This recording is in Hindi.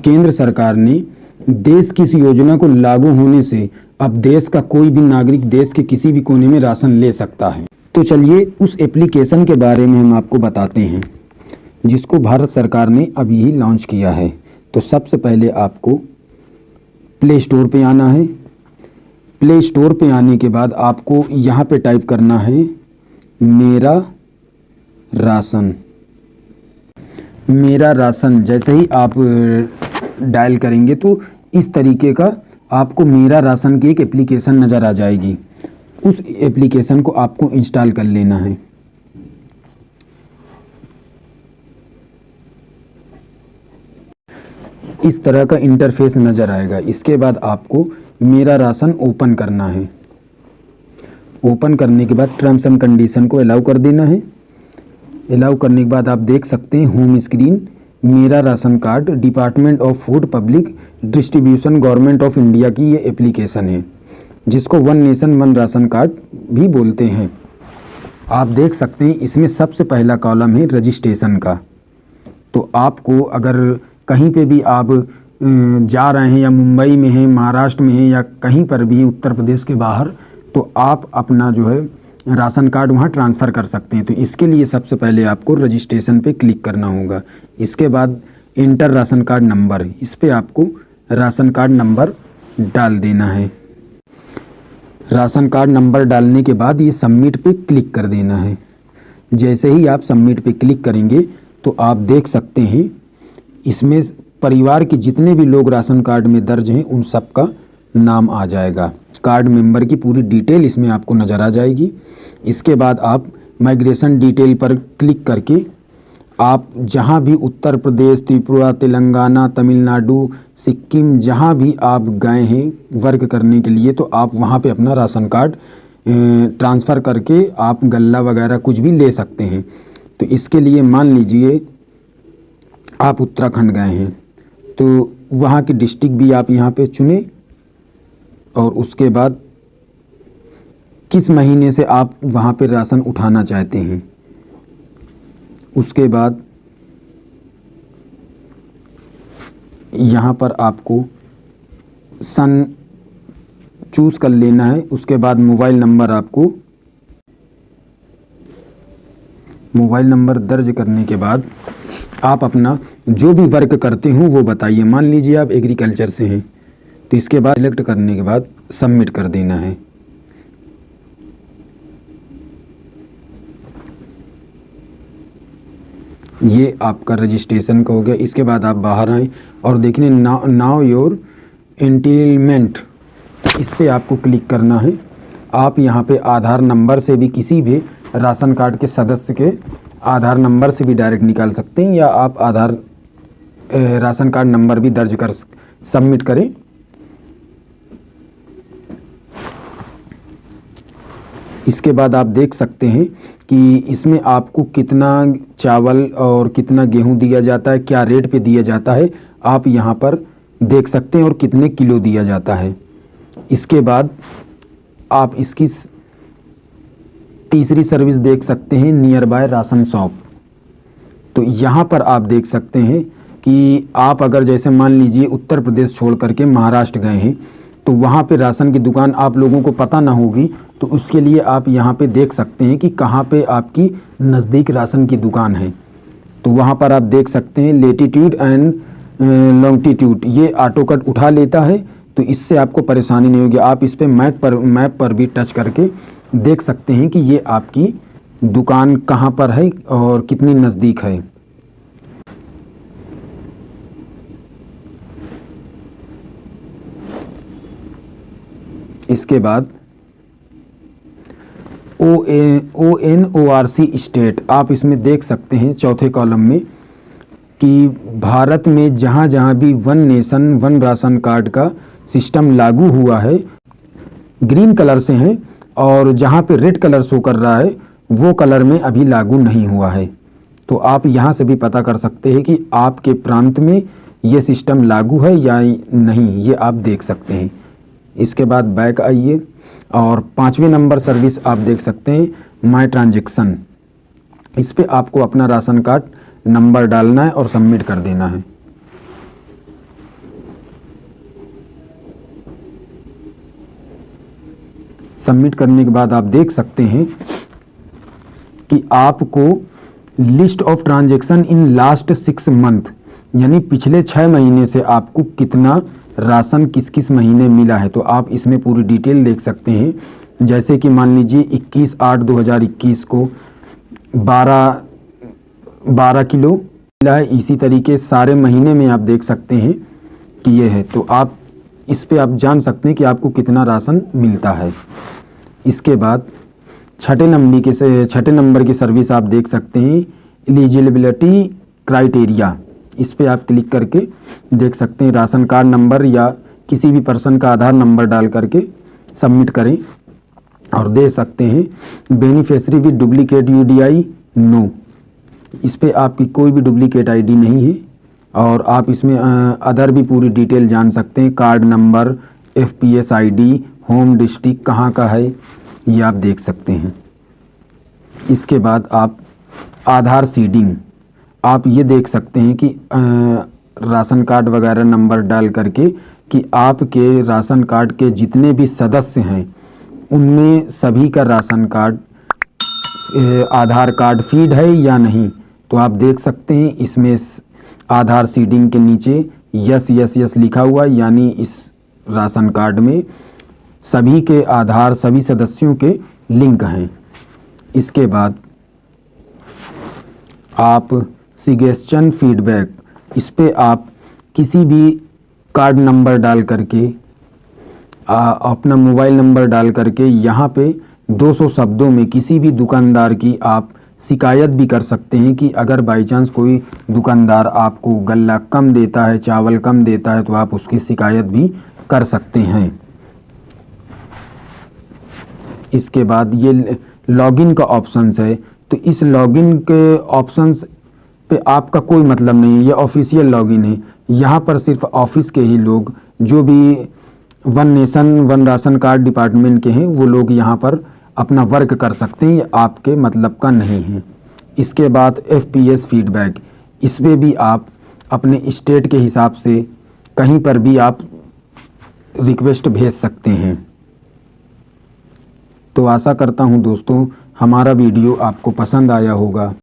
केंद्र सरकार ने देश की इस योजना को लागू होने से अब देश का कोई भी नागरिक देश के किसी भी कोने में राशन ले सकता है। तो चलिए उस एप्लीकेशन के बारे में हम आपको बताते हैं, जिसको भारत सरकार ने अभी ही लॉन्च किया है। तो सबसे पहले आपको प्ले स्टोर पे आना है। प्ले स्टोर पे आने के बाद आपको यहाँ पे टाइप करना है, मेरा राशन। मेरा राशन, जैसे ही आप डायल करेंगे तो इस तरीके का आपको मेरा राशन की एक एप्लीकेशन नज़र आ जाएगी। उस एप्लीकेशन को आपको इंस्टॉल कर लेना है। इस तरह का इंटरफेस नज़र आएगा। इसके बाद आपको मेरा राशन ओपन करना है। ओपन करने के बाद टर्म्स एंड कंडीशन को अलाउ कर देना है। अलाउ करने के बाद आप देख सकते हैं home screen Mera ration card department of food public distribution government of India की ये एप्लीकेशन है, जिसको one nation one ration card भी बोलते हैं। आप देख सकते हैं, इसमें सबसे पहला कॉलम है रजिस्ट्रेशन का। तो आपको अगर कहीं पे भी आप जा रहे हैं या मुंबई में हैं, महाराष्ट्र में हैं या कहीं पर भी उत्तर प्रदेश के बाहर तो आप अपना जो है राशन कार्ड वहाँ ट्रांसफ़र कर सकते हैं। तो इसके लिए सबसे पहले आपको रजिस्ट्रेशन पे क्लिक करना होगा। इसके बाद इंटर राशन कार्ड नंबर इस पर आपको राशन कार्ड नंबर डाल देना है। राशन कार्ड नंबर डालने के बाद ये सबमिट पे क्लिक कर देना है। जैसे ही आप सबमिट पे क्लिक करेंगे तो आप देख सकते हैं, इसमें परिवार के जितने भी लोग राशन कार्ड में दर्ज हैं, उन सब का नाम आ जाएगा। कार्ड मेंबर की पूरी डिटेल इसमें आपको नज़र आ जाएगी। इसके बाद आप माइग्रेशन डिटेल पर क्लिक करके आप जहाँ भी उत्तर प्रदेश, त्रिपुरा, तेलंगाना, तमिलनाडु, सिक्किम जहाँ भी आप गए हैं वर्क करने के लिए तो आप वहाँ पे अपना राशन कार्ड ट्रांसफ़र करके आप गल्ला वगैरह कुछ भी ले सकते हैं। तो इसके लिए मान लीजिए आप उत्तराखंड गए हैं तो वहाँ की डिस्ट्रिक्ट भी आप यहाँ पे चुने। और उसके बाद किस महीने से आप वहाँ पर राशन उठाना चाहते हैं? उसके बाद यहाँ पर आपको सन चूज़ कर लेना है। उसके बाद मोबाइल नंबर आपको मोबाइल नंबर दर्ज करने के बाद आप अपना जो भी वर्क करते हो वो बताइए। मान लीजिए आप एग्रीकल्चर से हैं। तो इसके बाद सिलेक्ट करने के बाद सबमिट कर देना है। ये आपका रजिस्ट्रेशन का हो गया। इसके बाद आप बाहर आए और देखने ना, नाव योर एंटीलमेंट इस पर आपको क्लिक करना है। आप यहाँ पे आधार नंबर से भी किसी भी राशन कार्ड के सदस्य के आधार नंबर से भी डायरेक्ट निकाल सकते हैं या आप आधार राशन कार्ड नंबर भी दर्ज कर सबमिट करें। इसके बाद आप देख सकते हैं कि इसमें आपको कितना चावल और कितना गेहूँ दिया जाता है, क्या रेट पे दिया जाता है, आप यहाँ पर देख सकते हैं और कितने किलो दिया जाता है। इसके बाद आप इसकी तीसरी सर्विस देख सकते हैं नियर बाय राशन शॉप। तो यहाँ पर आप देख सकते हैं कि आप अगर जैसे मान लीजिए उत्तर प्रदेश छोड़ करके महाराष्ट्र गए हैं तो वहाँ पे राशन की दुकान आप लोगों को पता ना होगी तो उसके लिए आप यहाँ पे देख सकते हैं कि कहाँ पे आपकी नज़दीक राशन की दुकान है। तो वहाँ पर आप देख सकते हैं लेटीट्यूड एंड लॉन्गटीट्यूड ये ऑटो कट उठा लेता है तो इससे आपको परेशानी नहीं होगी। आप इस पर मैप पर मैप पर भी टच करके देख सकते हैं कि ये आपकी दुकान कहाँ पर है और कितनी नज़दीक है। इसके बाद O A O N O R C state आप इसमें देख सकते हैं चौथे कॉलम में कि भारत में जहाँ जहाँ भी one nation one ration card का सिस्टम लागू हुआ है ग्रीन कलर से हैं और जहाँ पे रेड कलर शो कर रहा है, वो कलर में अभी लागू नहीं हुआ है। तो आप यहाँ से भी पता कर सकते हैं कि आपके प्रांत में ये सिस्टम लागू है या नहीं, ये आप देख सकते हैं। इसके बाद बैक आइए और पाँचवें नंबर सर्विस आप देख सकते हैं माई ट्रांजेक्शन। इस पर आपको अपना राशन कार्ड, नंबर डालना है और सबमिट कर देना है। सबमिट करने के बाद आप देख सकते हैं कि आपको list of transaction in last six month, यानी पिछले छः महीने से आपको कितना राशन किस किस महीने मिला है? तो आप इसमें पूरी डिटेल देख सकते हैं। जैसे कि मान लीजिए 21 आठ 2021 को 12 12 किलो मिला है। इसी तरीके सारे महीने में आप देख सकते हैं कि ये है। तो आप इस पे आप जान सकते हैं कि आपको कितना राशन मिलता है। इसके बाद छठे नंबर के छठे नंबर की सर्विस आप देख सकते हैं। Eligibility criteria. इस पर आप क्लिक करके देख सकते हैं राशन कार्ड नंबर या किसी भी पर्सन का आधार नंबर डाल करके सबमिट करें और दे सकते हैं beneficiary with duplicate UDI no. इस पर आपकी कोई भी डुप्लीकेट आईडी नहीं है और आप इसमें अदर भी पूरी डिटेल जान सकते हैं। Card number F P S I D home district कहाँ का है, ये आप देख सकते हैं। इसके बाद आप आधार सीडिंग आप ये देख सकते हैं कि राशन कार्ड वगैरह नंबर डाल करके कि आपके राशन कार्ड के जितने भी सदस्य हैं, उनमें सभी का ration card Aadhaar card feed है या नहीं? तो आप देख सकते हैं इसमें आधार सीडिंग के नीचे यस यस यस लिखा हुआ यानी इस राशन कार्ड में सभी के आधार, सभी सदस्यों के लिंक हैं। इसके बाद आप सिगेस्चन फीडबैक इस पर आप किसी भी कार्ड नंबर डाल करके आ, अपना मोबाइल नंबर डाल करके यहाँ पे 200 शब्दों में किसी भी दुकानदार की आप शिकायत भी कर सकते हैं कि अगर बाई चांस कोई दुकानदार आपको गल्ला कम देता है चावल कम देता है तो आप उसकी शिकायत भी कर सकते हैं। इसके बाद ये लॉगिन का ऑप्शंस है। तो इस लॉगिन के ऑप्शंस पे आपका कोई मतलब नहीं है, ये ऑफिशियल लॉगिन है। यहाँ पर सिर्फ़ ऑफ़िस के ही लोग, जो भी one nation one ration card department के हैं, वो लोग यहाँ पर अपना वर्क कर सकते हैं, ये आपके मतलब का नहीं है। इसके बाद एफ़ पी एस फीडबैक इसमें भी आप अपने स्टेट के हिसाब से कहीं पर भी आप रिक्वेस्ट भेज सकते हैं। तो आशा करता हूँ दोस्तों, हमारा वीडियो आपको पसंद आया होगा।